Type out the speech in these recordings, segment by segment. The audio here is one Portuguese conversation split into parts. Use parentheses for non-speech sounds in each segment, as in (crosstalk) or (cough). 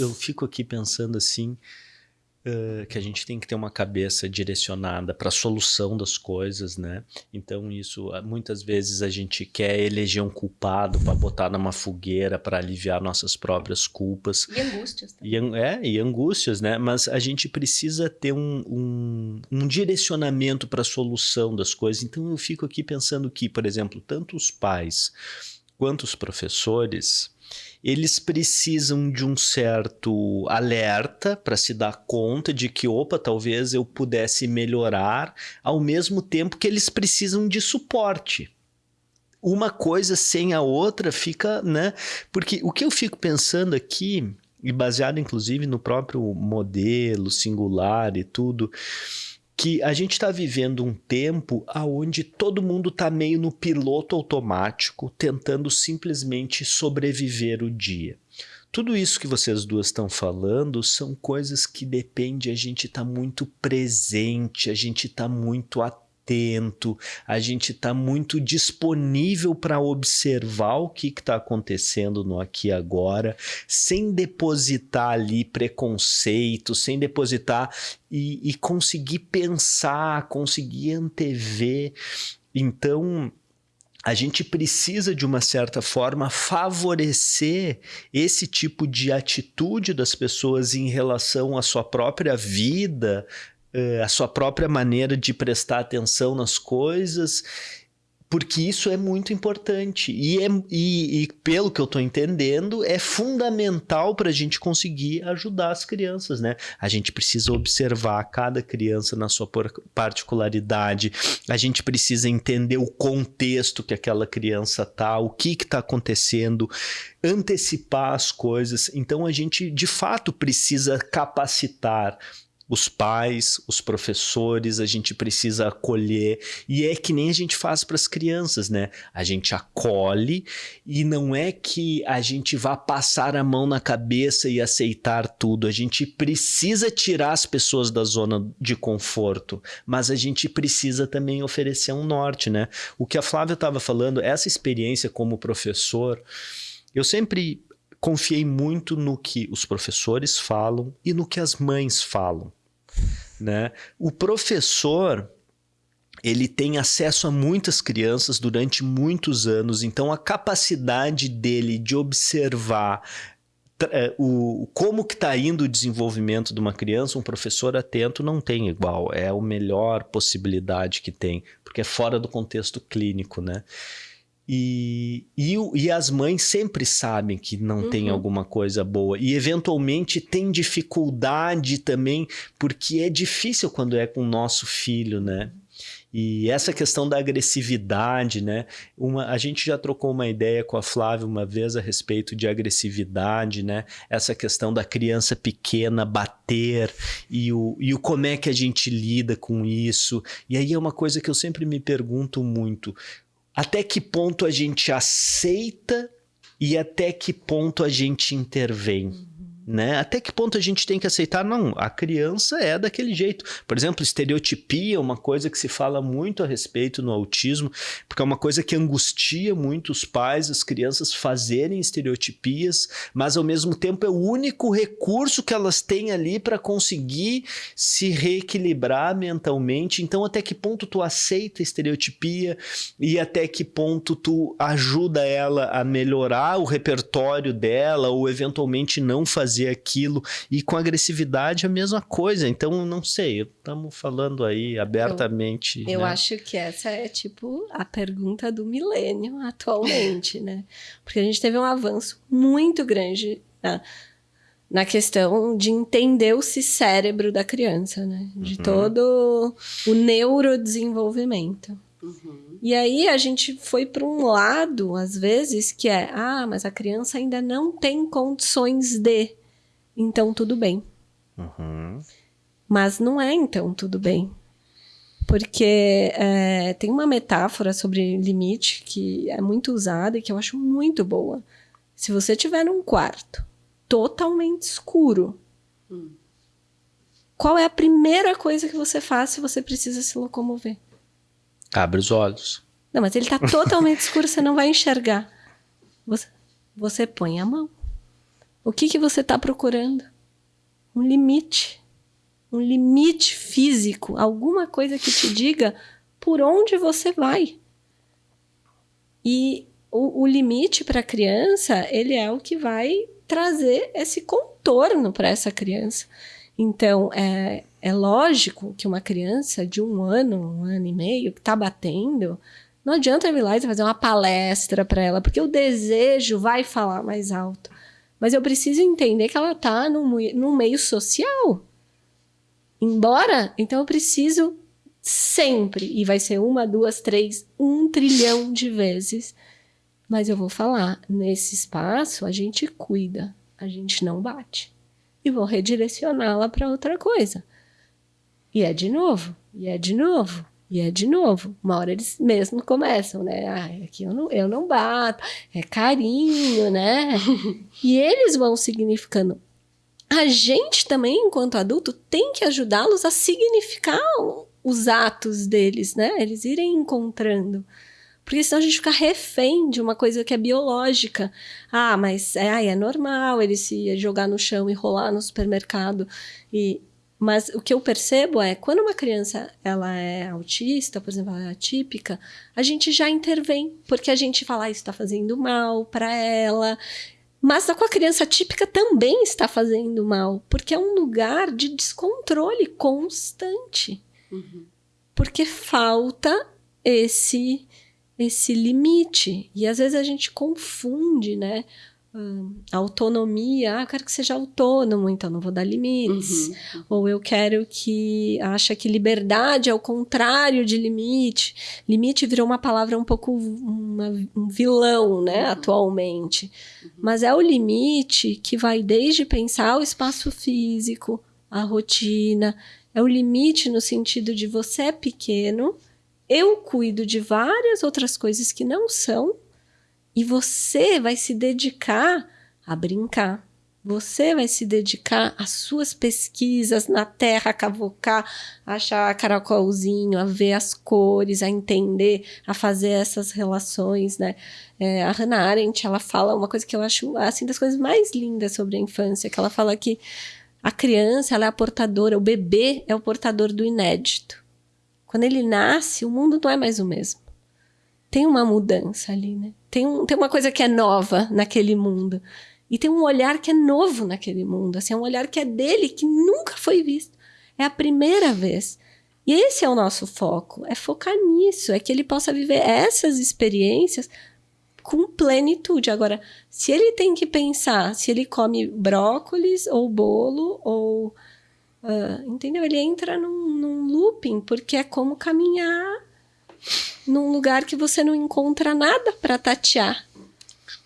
eu fico aqui pensando assim, Uh, que a gente tem que ter uma cabeça direcionada para a solução das coisas, né? Então isso ah, muitas vezes a gente quer eleger um culpado para botar numa fogueira para aliviar nossas próprias culpas e angústias. Também. E, é e angústias, né? Mas a gente precisa ter um, um, um direcionamento para a solução das coisas. Então eu fico aqui pensando que, por exemplo, tanto os pais quanto os professores eles precisam de um certo alerta para se dar conta de que, opa, talvez eu pudesse melhorar, ao mesmo tempo que eles precisam de suporte. Uma coisa sem a outra fica, né? Porque o que eu fico pensando aqui, e baseado inclusive no próprio modelo singular e tudo, que a gente está vivendo um tempo onde todo mundo está meio no piloto automático, tentando simplesmente sobreviver o dia. Tudo isso que vocês duas estão falando são coisas que depende a gente estar tá muito presente, a gente estar tá muito atento atento, a gente está muito disponível para observar o que está acontecendo no aqui e agora, sem depositar ali preconceito, sem depositar e, e conseguir pensar, conseguir antever. Então, a gente precisa, de uma certa forma, favorecer esse tipo de atitude das pessoas em relação à sua própria vida, a sua própria maneira de prestar atenção nas coisas, porque isso é muito importante. E, é, e, e pelo que eu estou entendendo, é fundamental para a gente conseguir ajudar as crianças, né? A gente precisa observar cada criança na sua particularidade, a gente precisa entender o contexto que aquela criança tá, o que está acontecendo, antecipar as coisas. Então a gente de fato precisa capacitar os pais, os professores, a gente precisa acolher. E é que nem a gente faz para as crianças, né? A gente acolhe e não é que a gente vá passar a mão na cabeça e aceitar tudo. A gente precisa tirar as pessoas da zona de conforto, mas a gente precisa também oferecer um norte, né? O que a Flávia estava falando, essa experiência como professor, eu sempre confiei muito no que os professores falam e no que as mães falam. Né? O professor ele tem acesso a muitas crianças durante muitos anos, então a capacidade dele de observar é, o, como que está indo o desenvolvimento de uma criança, um professor atento não tem igual, é a melhor possibilidade que tem, porque é fora do contexto clínico, né? E, e, e, as mães sempre sabem que não uhum. tem alguma coisa boa. E eventualmente tem dificuldade também, porque é difícil quando é com o nosso filho, né? E essa questão da agressividade, né? Uma, a gente já trocou uma ideia com a Flávia uma vez a respeito de agressividade, né? Essa questão da criança pequena bater e o, e o como é que a gente lida com isso. E aí é uma coisa que eu sempre me pergunto muito até que ponto a gente aceita e até que ponto a gente intervém né? Até que ponto a gente tem que aceitar? Não, a criança é daquele jeito. Por exemplo, estereotipia é uma coisa que se fala muito a respeito no autismo, porque é uma coisa que angustia muito os pais, as crianças fazerem estereotipias, mas ao mesmo tempo é o único recurso que elas têm ali para conseguir se reequilibrar mentalmente. Então, até que ponto tu aceita a estereotipia e até que ponto tu ajuda ela a melhorar o repertório dela ou eventualmente não fazer fazer aquilo. E com agressividade a mesma coisa. Então, não sei, estamos falando aí abertamente. Eu, eu né? acho que essa é tipo a pergunta do milênio atualmente, né? Porque a gente teve um avanço muito grande na, na questão de entender o cérebro da criança, né? De uhum. todo o neurodesenvolvimento. Uhum. E aí a gente foi para um lado, às vezes, que é: ah, mas a criança ainda não tem condições de então tudo bem. Uhum. Mas não é então tudo bem. Porque é, tem uma metáfora sobre limite que é muito usada e que eu acho muito boa. Se você tiver num quarto totalmente escuro, hum. qual é a primeira coisa que você faz se você precisa se locomover? Abre os olhos. Não, mas ele está totalmente (laughs) escuro, você não vai enxergar. Você, você põe a mão. O que, que você está procurando? Um limite. Um limite físico. Alguma coisa que te diga por onde você vai. E o, o limite para a criança, ele é o que vai trazer esse contorno para essa criança. Então, é, é lógico que uma criança de um ano, um ano e meio, que está batendo, não adianta eu ir lá e fazer uma palestra para ela, porque o desejo vai falar mais alto. Mas eu preciso entender que ela está num meio social. Embora, então eu preciso sempre, e vai ser uma, duas, três, um trilhão de vezes, mas eu vou falar, nesse espaço a gente cuida, a gente não bate. E vou redirecioná-la para outra coisa. E é de novo, e é de novo, e é de novo. Uma hora eles mesmo começam, né? Ah, aqui eu não, eu não bato, é carinho, né? (laughs) e eles vão significando. A gente também, enquanto adulto, tem que ajudá-los a significar os atos deles, né? Eles irem encontrando. Porque senão a gente fica refém de uma coisa que é biológica. Ah, mas é, é normal ele se jogar no chão e rolar no supermercado. E, mas o que eu percebo é, quando uma criança ela é autista, por exemplo, ela é atípica, a gente já intervém, porque a gente fala, ah, isso está fazendo mal para ela. Mas com a criança típica também está fazendo mal, porque é um lugar de descontrole constante. Uhum. Porque falta esse esse limite. E às vezes a gente confunde, né? A autonomia, ah, eu quero que seja autônomo, então não vou dar limites. Uhum, uhum. Ou eu quero que acha que liberdade é o contrário de limite. Limite virou uma palavra um pouco uma, um vilão, né, uhum. atualmente. Uhum. Mas é o limite que vai desde pensar o espaço físico, a rotina, é o limite no sentido de você é pequeno, eu cuido de várias outras coisas que não são, e você vai se dedicar a brincar. Você vai se dedicar às suas pesquisas na terra, a cavocar, a achar caracolzinho, a ver as cores, a entender, a fazer essas relações, né? É, a Hannah Arendt, ela fala uma coisa que eu acho, assim, das coisas mais lindas sobre a infância, que ela fala que a criança, ela é a portadora, o bebê é o portador do inédito. Quando ele nasce, o mundo não é mais o mesmo. Tem uma mudança ali, né? Tem, um, tem uma coisa que é nova naquele mundo. E tem um olhar que é novo naquele mundo. Assim, é um olhar que é dele, que nunca foi visto. É a primeira vez. E esse é o nosso foco, é focar nisso, é que ele possa viver essas experiências com plenitude. Agora, se ele tem que pensar se ele come brócolis ou bolo ou. Uh, entendeu? Ele entra num, num looping, porque é como caminhar num lugar que você não encontra nada para tatear.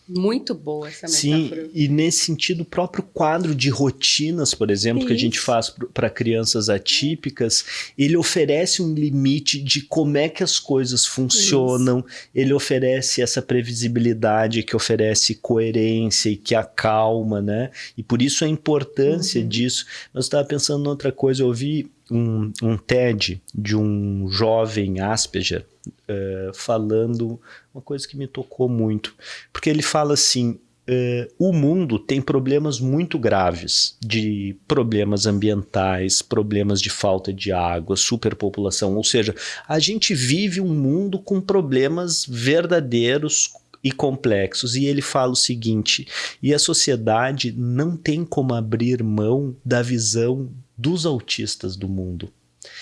Muito boa essa metáfora. Sim, e nesse sentido, o próprio quadro de rotinas, por exemplo, Isso. que a gente faz para crianças atípicas, ele oferece um limite de como é que as coisas funcionam, Isso. ele oferece essa previsibilidade que oferece coerência e que acalma, né? E por isso a importância uhum. disso. Mas eu estava pensando em outra coisa, eu ouvi um, um TED de um jovem Asperger uh, falando uma coisa que me tocou muito. Porque ele fala assim: Uh, o mundo tem problemas muito graves de problemas ambientais, problemas de falta de água, superpopulação. Ou seja, a gente vive um mundo com problemas verdadeiros e complexos. E ele fala o seguinte: e a sociedade não tem como abrir mão da visão dos autistas do mundo.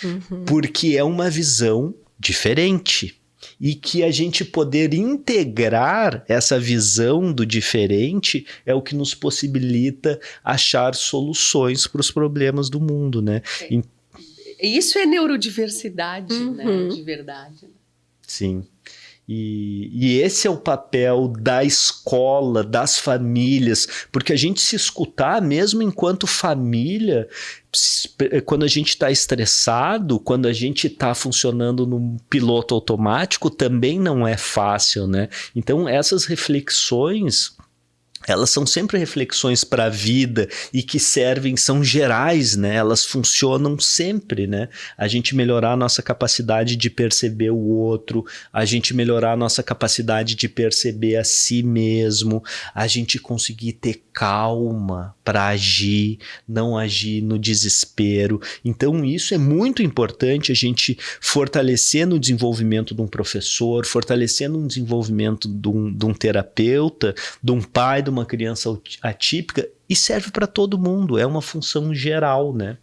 Uhum. Porque é uma visão diferente e que a gente poder integrar essa visão do diferente é o que nos possibilita achar soluções para os problemas do mundo, né? É. Isso é neurodiversidade, né? uhum. né? De verdade. Sim. E, e, esse é o papel da escola, das famílias, porque a gente se escutar, mesmo enquanto família, quando a gente está estressado, quando a gente está funcionando num piloto automático, também não é fácil, né? Então, essas reflexões elas são sempre reflexões para a vida e que servem, são gerais, né? Elas funcionam sempre, né? A gente melhorar a nossa capacidade de perceber o outro, a gente melhorar a nossa capacidade de perceber a si mesmo, a gente conseguir ter calma para agir, não agir no desespero. Então, isso é muito importante a gente fortalecer no desenvolvimento de um professor, fortalecer no desenvolvimento de um, de um terapeuta, de um pai, de uma criança atípica e serve para todo mundo, é uma função geral, né?